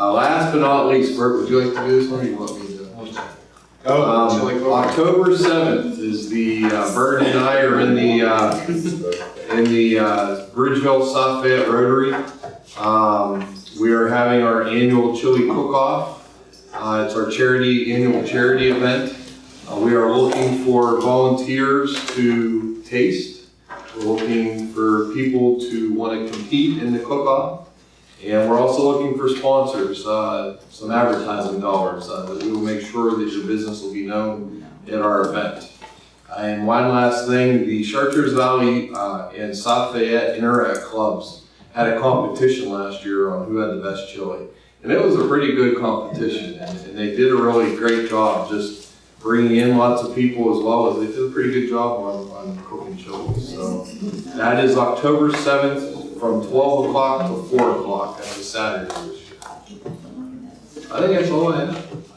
Uh, last but not least, Bert, would you like to do this one, or you want me to? Oh, Um. October seventh is the, uh, Bert and I are in the, uh, in the, uh, Bridgeville South Fayette Rotary. Um, we are having our annual chili cook-off. Uh, it's our charity, annual charity event. Uh, we are looking for volunteers to taste. We're looking for people to want to compete in the cook-off. And we're also looking for sponsors, uh, some advertising dollars, uh, that we will make sure that your business will be known at our event. And one last thing, the Chartiers Valley, uh, and South Fayette Interact Clubs had a competition last year on who had the best chili. And it was a pretty good competition, and, and they did a really great job just bringing in lots of people as well as they did a pretty good job on, on cooking chili. So that is October seventh from twelve o'clock to four o'clock. That's a Saturday this year. I think that's all I have.